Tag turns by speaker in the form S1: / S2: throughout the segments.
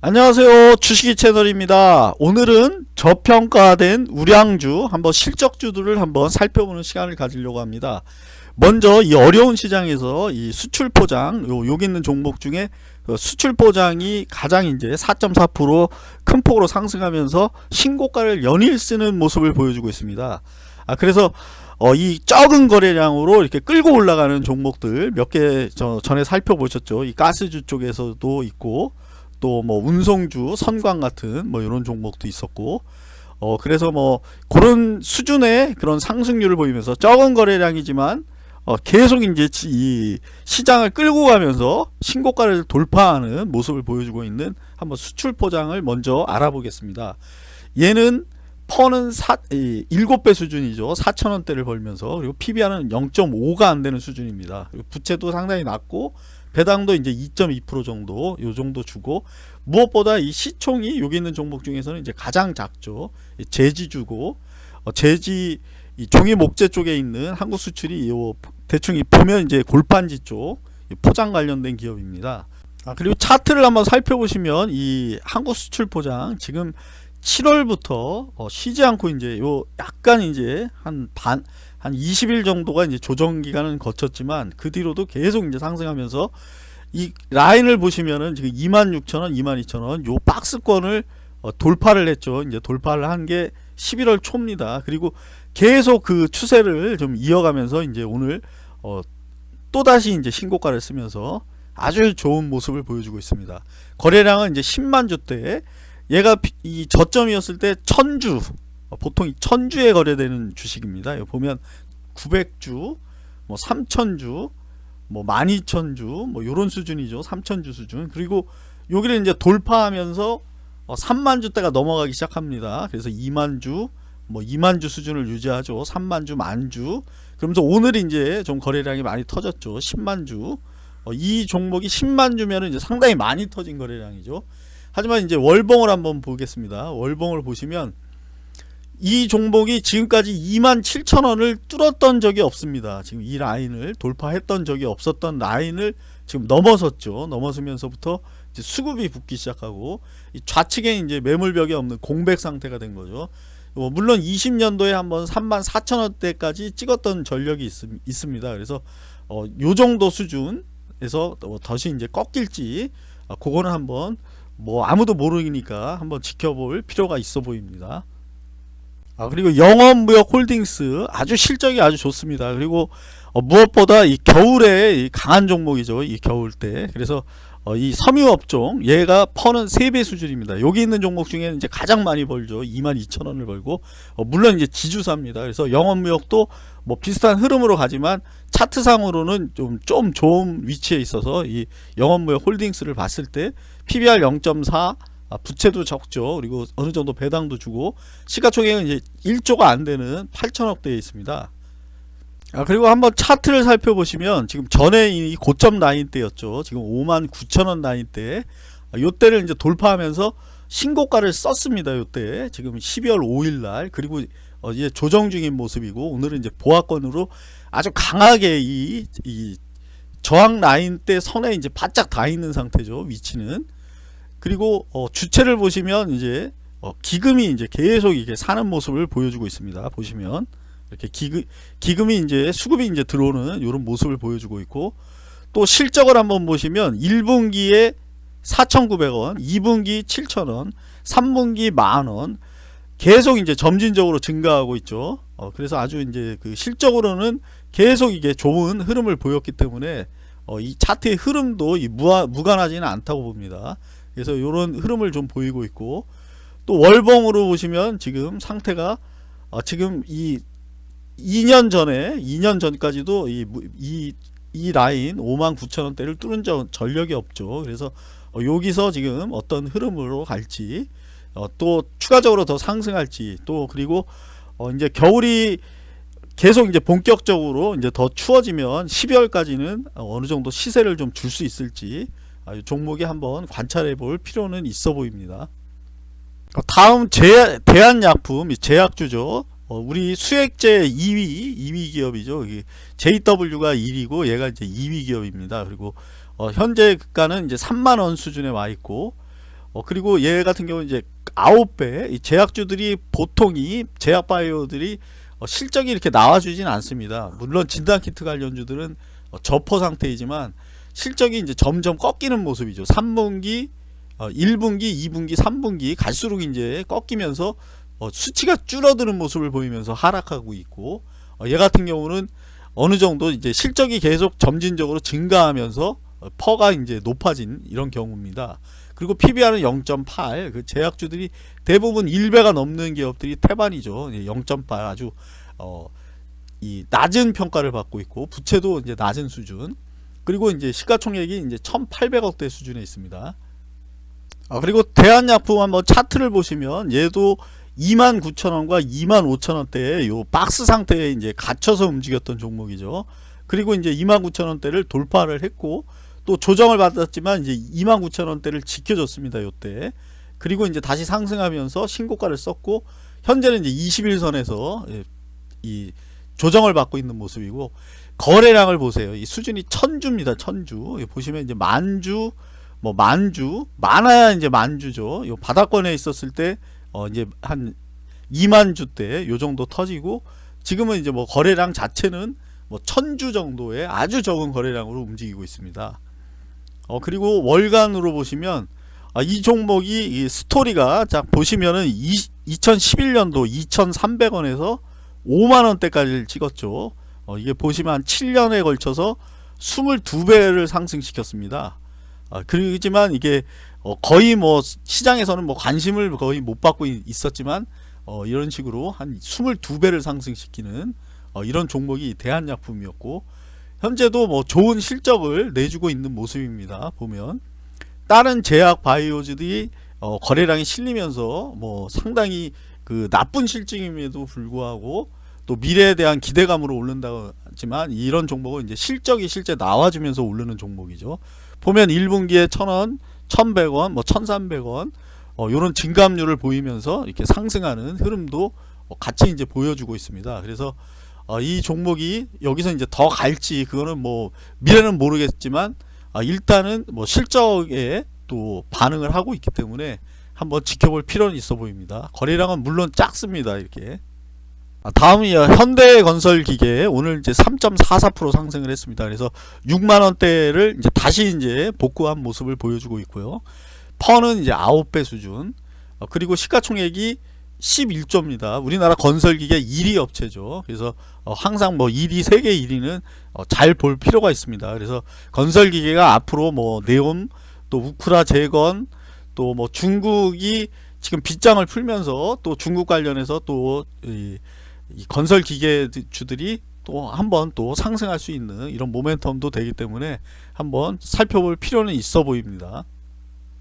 S1: 안녕하세요. 주식이 채널입니다. 오늘은 저평가된 우량주 한번 실적주들을 한번 살펴보는 시간을 가지려고 합니다. 먼저 이 어려운 시장에서 이 수출 포장 요 여기 있는 종목 중에 그 수출 포장이 가장 이제 4.4%큰 폭으로 상승하면서 신고가를 연일 쓰는 모습을 보여주고 있습니다. 아 그래서 어, 이 적은 거래량으로 이렇게 끌고 올라가는 종목들 몇 개 전에 살펴보셨죠. 이 가스주 쪽에서도 있고 또 뭐 운송주, 선광 같은 뭐 이런 종목도 있었고 어 그래서 뭐 그런 수준의 그런 상승률을 보이면서 적은 거래량이지만 어 계속 이제 이 시장을 끌고 가면서 신고가를 돌파하는 모습을 보여주고 있는 한번 수출 포장을 먼저 알아보겠습니다. 얘는 퍼는 사, 7배 수준이죠. 4천원대를 벌면서 그리고 PBR은 0.5가 안되는 수준입니다. 부채도 상당히 낮고 배당도 이제 2.2% 정도 요 정도 주고 무엇보다 이 시총이 여기 있는 종목 중에서는 이제 가장 작죠. 제지주고 어, 제지 이 종이 목재 쪽에 있는 한국 수출이 요 대충 이 보면 이제 골판지 쪽 포장 관련된 기업입니다. 아, 그리고 차트를 한번 살펴보시면 이 한국 수출 포장 지금 7월부터 어, 쉬지 않고 이제 요 약간 이제 한 반 한 20일 정도가 이제 조정 기간은 거쳤지만 그 뒤로도 계속 이제 상승하면서 이 라인을 보시면은 지금 26,000원, 22,000원 요 박스권을 어, 돌파를 했죠. 이제 돌파를 한 게 11월 초입니다. 그리고 계속 그 추세를 좀 이어가면서 이제 오늘 어, 또다시 이제 신고가를 쓰면서 아주 좋은 모습을 보여주고 있습니다. 거래량은 이제 10만 주대 얘가 이 저점이었을 때 천주 어, 보통 천주에 거래되는 주식입니다. 보면 900주, 뭐 3000주, 뭐 12000주, 뭐 요런 수준이죠. 3000주 수준. 그리고 여기를 이제 돌파하면서 3만주 대가 어, 넘어가기 시작합니다. 그래서 2만주, 뭐 2만주 수준을 유지하죠. 3만주, 만주. 그러면서 오늘 이제 좀 거래량이 많이 터졌죠. 10만주. 어, 이 종목이 10만주면 이제 상당히 많이 터진 거래량이죠. 하지만 이제 월봉을 한번 보겠습니다. 월봉을 보시면 이 종목이 지금까지 27,000원을 뚫었던 적이 없습니다. 지금 이 라인을 돌파했던 적이 없었던 라인을 지금 넘어섰죠. 넘어서면서부터 수급이 붙기 시작하고 좌측에 이제 매물벽이 없는 공백 상태가 된 거죠. 뭐 물론 20년도에 한번 34,000원대까지 찍었던 전력이 있, 습니다 그래서 어, 요 정도 수준에서 다시 이제 꺾일지 어, 그거는 한번 뭐 아무도 모르니까 한번 지켜볼 필요가 있어 보입니다. 아 그리고 영업무역 홀딩스 아주 실적이 아주 좋습니다. 그리고 어, 무엇보다 이 겨울에 이 강한 종목이죠. 이 겨울 때 그래서 어, 이 섬유업종 얘가 퍼는 3배 수준입니다. 여기 있는 종목 중에는 이제 가장 많이 벌죠. 22,000원을 벌고 어, 물론 이제 지주사입니다. 그래서 영업무역도 뭐 비슷한 흐름으로 가지만 차트상으로는 좀, 좀 좋은 위치에 있어서 이 영업무역 홀딩스를 봤을 때 PBR 0.4 아, 부채도 적죠. 그리고 어느 정도 배당도 주고 시가총액은 이제 1조가 안 되는 8천억대에 있습니다. 아, 그리고 한번 차트를 살펴보시면 지금 전에 이 고점 라인 때였죠. 지금 5만 9천원 라인 때 아, 요때를 이제 돌파하면서 신고가를 썼습니다. 요때 지금 12월 5일 날 그리고 어, 이제 조정 중인 모습이고 오늘은 이제 보합권으로 아주 강하게 이, 이 저항 라인 때 선에 이제 바짝 닿아 있는 상태죠. 위치는 그리고 어, 주체를 보시면 이제 어, 기금이 이제 계속 이게 사는 모습을 보여주고 있습니다. 보시면 이렇게 기금, 기금이 이제 수급이 이제 들어오는 이런 모습을 보여주고 있고 또 실적을 한번 보시면 1분기에 4,900원, 2분기 7,000원, 3분기 만원 계속 이제 점진적으로 증가하고 있죠. 어, 그래서 아주 이제 그 실적으로는 계속 이게 좋은 흐름을 보였기 때문에 어, 이 차트의 흐름도 이 무하, 무관하지는 않다고 봅니다. 그래서 이런 흐름을 좀 보이고 있고 또 월봉으로 보시면 지금 상태가 어, 지금 이 2년 전에 2년 전까지도 이, 이, 이 라인 5만 9천원대를 뚫은 적, 전력이 없죠. 그래서 어, 여기서 지금 어떤 흐름으로 갈지 어, 또 추가적으로 더 상승할지 또 그리고 어, 이제 겨울이 계속 이제 본격적으로 이제 더 추워지면 12월까지는 어느 정도 시세를 좀 줄 수 있을지 아, 종목에 한번 관찰해 볼 필요는 있어 보입니다. 어, 다음 제, 대한약품 제약주죠. 어, 우리 수액제 2위 2위 기업이죠. JW가 1위고 얘가 이제 2위 기업입니다. 그리고 어, 현재 가는 이제 3만 원 수준에 와 있고 어, 그리고 얘 같은 경우는 이제 9배 이 제약주들이 보통이 제약 바이오들이 어, 실적이 이렇게 나와주진 않습니다. 물론 진단키트 관련주들은 어, 저퍼 상태이지만 실적이 이제 점점 꺾이는 모습이죠. 3분기, 어, 1분기, 2분기, 3분기 갈수록 이제 꺾이면서 어, 수치가 줄어드는 모습을 보이면서 하락하고 있고 어, 얘 같은 경우는 어느 정도 이제 실적이 계속 점진적으로 증가하면서 어, 퍼가 이제 높아진 이런 경우입니다. 그리고 PBR은 0.8. 그 제약주들이 대부분 1배가 넘는 기업들이 태반이죠. 0.8 아주 어, 이 낮은 평가를 받고 있고 부채도 이제 낮은 수준. 그리고 이제 시가총액이 이제 1,800억대 수준에 있습니다. 아, 그리고 대한약품 한번 차트를 보시면 얘도 29,000원과 25,000원대에 요 박스 상태에 이제 갇혀서 움직였던 종목이죠. 그리고 이제 29,000원대를 돌파를 했고 또 조정을 받았지만 이제 29,000원대를 지켜줬습니다. 요때. 그리고 이제 다시 상승하면서 신고가를 썼고 현재는 이제 21선에서 예, 이 조정을 받고 있는 모습이고 거래량을 보세요. 이 수준이 천주입니다. 천주. 보시면 이제 만주 뭐 만주 많아야 이제 만주죠. 요 바닥권에 있었을 때 어 이제 한 2만 주대 요 정도 터지고 지금은 이제 뭐 거래량 자체는 뭐 천주 정도의 아주 적은 거래량으로 움직이고 있습니다. 어 그리고 월간으로 보시면 아, 이 종목이 이 스토리가 자 보시면은 이, 2011년도 2,300원에서 5만원대까지 찍었죠. 어, 이게 보시면 한 7년에 걸쳐서 22배를 상승시켰습니다. 아, 그렇지만 이게 어, 거의 뭐 시장에서는 뭐 관심을 거의 못 받고 있었지만 어, 이런 식으로 한 22배를 상승시키는 어, 이런 종목이 대한약품이었고 현재도 뭐 좋은 실적을 내주고 있는 모습입니다. 보면 다른 제약 바이오즈들이 어, 거래량이 실리면서 뭐 상당히 그 나쁜 실적임에도 불구하고 또 미래에 대한 기대감으로 오른다고 하지만 이런 종목은 이제 실적이 실제 나와주면서 오르는 종목이죠. 보면 1분기에 1000원, 1100원, 뭐 1300원 어, 이런 증감률을 보이면서 이렇게 상승하는 흐름도 어, 같이 이제 보여주고 있습니다. 그래서 어, 이 종목이 여기서 이제 더 갈지 그거는 뭐 미래는 모르겠지만 어, 일단은 뭐 실적에 또 반응을 하고 있기 때문에 한번 지켜볼 필요는 있어 보입니다. 거래량은 물론 작습니다. 이렇게 아, 다음이 현대건설기계 오늘 이제 3.44% 상승을 했습니다. 그래서 6만 원대를 이제 다시 이제 복구한 모습을 보여주고 있고요. 퍼는 이제 9배 수준 어, 그리고 시가총액이 11조입니다. 우리나라 건설기계 1위 업체죠. 그래서 어, 항상 뭐 1위, 세계 1위는 어, 잘볼 필요가 있습니다. 그래서 건설기계가 앞으로 뭐 네옴, 또 우크라 재건, 또 뭐 중국이 지금 빗장을 풀면서 또 중국 관련해서 또 건설 기계주들이 또 한번 또 상승할 수 있는 이런 모멘텀도 되기 때문에 한번 살펴볼 필요는 있어 보입니다.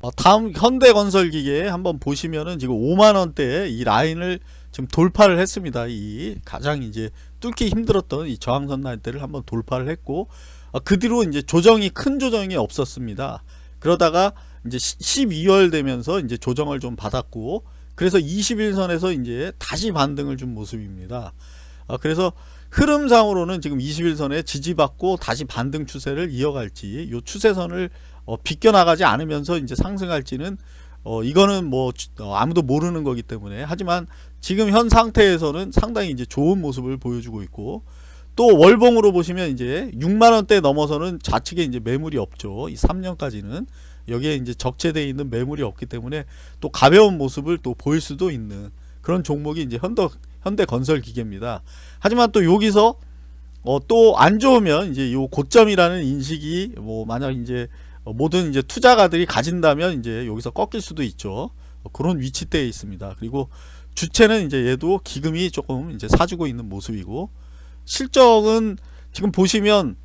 S1: 어, 다음 현대건설기계 한번 보시면은 지금 5만원대 이 라인을 지금 돌파를 했습니다. 이 가장 이제 뚫기 힘들었던 이 저항선 라인대를 한번 돌파를 했고 어, 그 뒤로 이제 조정이 큰 조정이 없었습니다. 그러다가 이제 12월 되면서 이제 조정을 좀 받았고 그래서 21선에서 이제 다시 반등을 준 모습입니다. 어, 그래서 흐름상으로는 지금 21선에 지지받고 다시 반등 추세를 이어갈지 이 추세선을 어, 비껴나가지 않으면서 이제 상승할지는 어, 이거는 뭐 어, 아무도 모르는 거기 때문에. 하지만 지금 현 상태에서는 상당히 이제 좋은 모습을 보여주고 있고 또 월봉으로 보시면 이제 6만원대 넘어서는 좌측에 이제 매물이 없죠. 이 3년까지는 여기에 이제 적재되어 있는 매물이 없기 때문에 또 가벼운 모습을 또 보일 수도 있는 그런 종목이 이제 현대, 현대 건설 기계입니다 하지만 또 여기서 어, 또 안 좋으면 이제 요 고점이라는 인식이 뭐 만약 이제 어, 모든 이제 투자가들이 가진다면 이제 여기서 꺾일 수도 있죠. 어, 그런 위치대에 있습니다. 그리고 주체는 이제 얘도 기금이 조금 이제 사주고 있는 모습이고 실적은 지금 보시면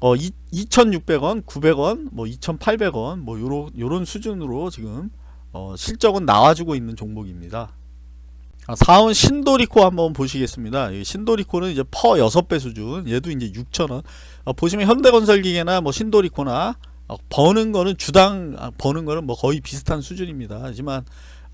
S1: 어 2,600원, 900원, 뭐 2,800원 뭐 요런 요런 수준으로 지금 어 실적은 나와주고 있는 종목입니다. 아, 4원 신도리코 한번 보시겠습니다. 신도리코는 이제 퍼 6배 수준, 얘도 이제 6,000원. 어, 보시면 현대건설기계나 뭐 신도리코나 어, 버는 거는 주당 아, 버는 거는 뭐 거의 비슷한 수준입니다. 하지만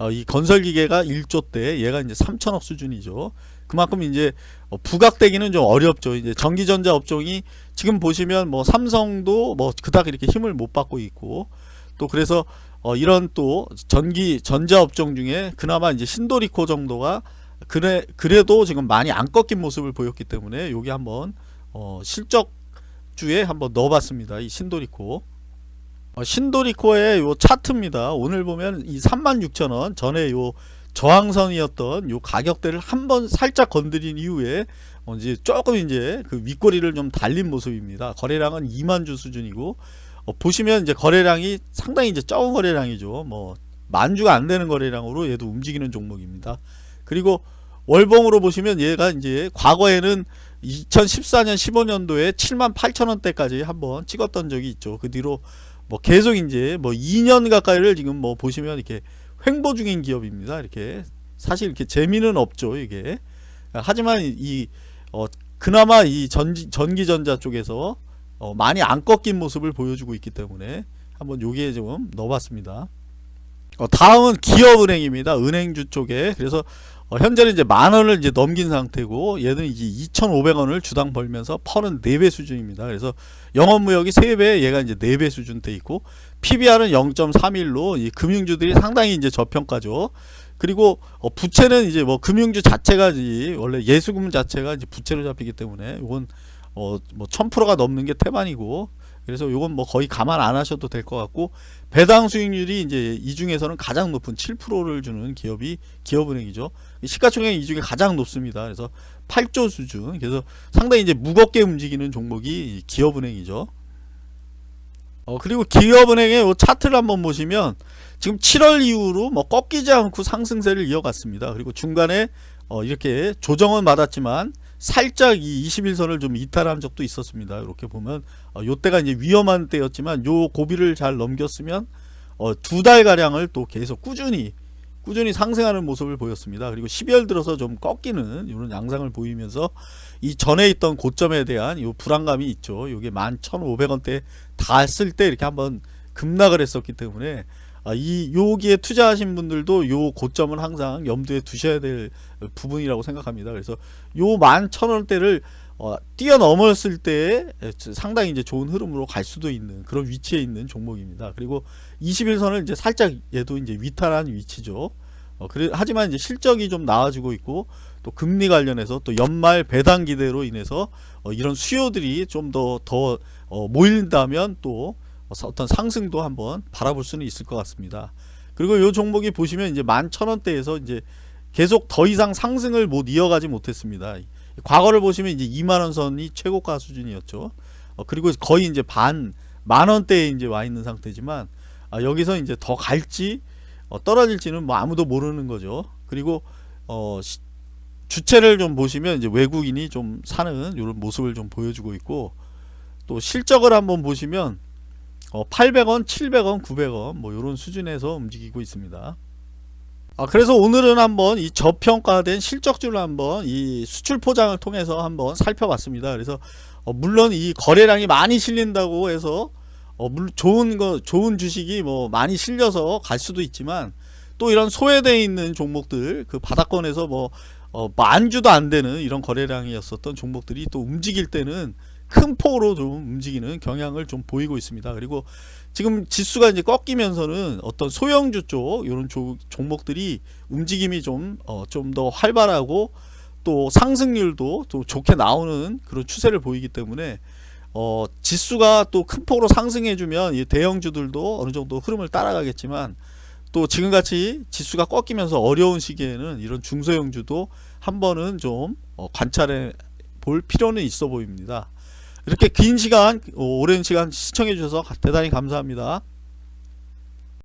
S1: 어, 이 건설 기계가 1조 때 얘가 이제 3천억 수준이죠. 그만큼 이제 어, 부각되기는 좀 어렵죠. 이제 전기전자 업종이 지금 보시면 뭐 삼성도 뭐 그닥 이렇게 힘을 못 받고 있고 또 그래서 어 이런 또 전기 전자 업종 중에 그나마 이제 신도리코 정도가 그래 그래도 지금 많이 안 꺾인 모습을 보였기 때문에 여기 한번 어 실적 주에 한번 넣어봤습니다. 이 신도리코. 어, 신도리코의 요 차트입니다. 오늘 보면 이 36,000원 전에 요 저항선이었던 요 가격대를 한번 살짝 건드린 이후에 어 이제 조금 이제 그 윗꼬리를 좀 달린 모습입니다. 거래량은 2만 주 수준이고 어 보시면 이제 거래량이 상당히 이제 적은 거래량이죠. 뭐 만주가 안 되는 거래량으로 얘도 움직이는 종목입니다. 그리고 월봉으로 보시면 얘가 이제 과거에는 2014년 15년도에 7만 8천 원대까지 한번 찍었던 적이 있죠. 그 뒤로 뭐 계속 이제 뭐 2년 가까이를 지금 뭐 보시면 이렇게 횡보 중인 기업입니다. 이렇게 사실 이렇게 재미는 없죠. 이게 하지만 이 어, 그나마 이 전지, 전기전자 쪽에서 어, 많이 안 꺾인 모습을 보여주고 있기 때문에 한번 여기에 좀 넣어봤습니다. 어, 다음은 기업은행입니다. 은행주 쪽에 그래서 어, 현재는 이제 만 원을 이제 넘긴 상태고 얘는 이제 2,500원을 주당 벌면서 펄은 4배 수준입니다. 그래서 영업무역이 3배, 얘가 이제 4배 수준 돼 있고 PBR은 0.31로 이 금융주들이 상당히 이제 저평가죠. 그리고 어, 부채는 이제 뭐 금융주 자체가 원래 예수금 자체가 이제 부채로 잡히기 때문에 이건 어뭐 1000%가 넘는 게 태반이고 그래서 이건 뭐 거의 감안 안 하셔도 될 것 같고 배당 수익률이 이제 이 중에서는 가장 높은 7%를 주는 기업이 기업은행이죠. 시가총액이 이 중에 가장 높습니다. 그래서 8조 수준. 그래서 상당히 이제 무겁게 움직이는 종목이 기업은행이죠. 어 그리고 기업은행의 차트를 한번 보시면 지금 7월 이후로 뭐 꺾이지 않고 상승세를 이어갔습니다. 그리고 중간에 어 이렇게 조정은 받았지만 살짝 이 21선을 좀 이탈한 적도 있었습니다. 이렇게 보면 어, 요때가 이제 위험한 때였지만 요 고비를 잘 넘겼으면 어, 두 달 가량을 또 계속 꾸준히 꾸준히 상승하는 모습을 보였습니다. 그리고 12월 들어서 좀 꺾이는 이런 양상을 보이면서 이 전에 있던 고점에 대한 이 불안감이 있죠. 이게 11,500원대 닿았을 때 이렇게 한번 급락을 했었기 때문에 아, 이 여기에 투자하신 분들도 요 고점을 항상 염두에 두셔야 될 부분이라고 생각합니다. 그래서 요만 천원대를 어, 뛰어넘었을 때 상당히 이제 좋은 흐름으로 갈 수도 있는 그런 위치에 있는 종목입니다. 그리고 21선을 이제 살짝 얘도 이제 위탈한 위치죠. 어, 그래, 하지만 이제 실적이 좀 나아지고 있고 또 금리 관련해서 또 연말 배당 기대로 인해서 어, 이런 수요들이 좀 더더 더, 어, 모인다면 또 어떤 상승도 한번 바라볼 수는 있을 것 같습니다. 그리고 이 종목이 보시면 이제 만 천원대에서 이제 계속 더 이상 상승을 못 이어가지 못했습니다. 과거를 보시면 이제 2만원 선이 최고가 수준이었죠. 어, 그리고 거의 이제 반 만원대에 이제 와 있는 상태지만 아, 여기서 이제 더 갈지 어, 떨어질지는 뭐 아무도 모르는 거죠. 그리고 어, 시, 주체를 좀 보시면 이제 외국인이 좀 사는 이런 모습을 좀 보여주고 있고 또 실적을 한번 보시면 어, 800원, 700원, 900원 뭐 이런 수준에서 움직이고 있습니다. 아, 그래서 오늘은 한번 이 저평가된 실적주를 한번 이 수출 포장을 통해서 한번 살펴봤습니다. 그래서 어, 물론 이 거래량이 많이 실린다고 해서 어, 물, 좋은 거 좋은 주식이 뭐 많이 실려서 갈 수도 있지만 또 이런 소외되어 있는 종목들 그 바닥권에서 뭐 어, 만주도 안 되는 이런 거래량이었었던 종목들이 또 움직일 때는 큰 폭으로 좀 움직이는 경향을 좀 보이고 있습니다. 그리고 지금 지수가 이제 꺾이면서는 어떤 소형주 쪽 이런 종목들이 움직임이 좀 어, 좀 더 활발하고 또 상승률도 또 좋게 나오는 그런 추세를 보이기 때문에 어, 지수가 또 큰 폭으로 상승해주면 이 대형주들도 어느 정도 흐름을 따라가겠지만 또 지금같이 지수가 꺾이면서 어려운 시기에는 이런 중소형주도 한 번은 좀 어, 관찰해 볼 필요는 있어 보입니다. 이렇게 긴 시간 오랜 시간 시청해 주셔서 대단히 감사합니다.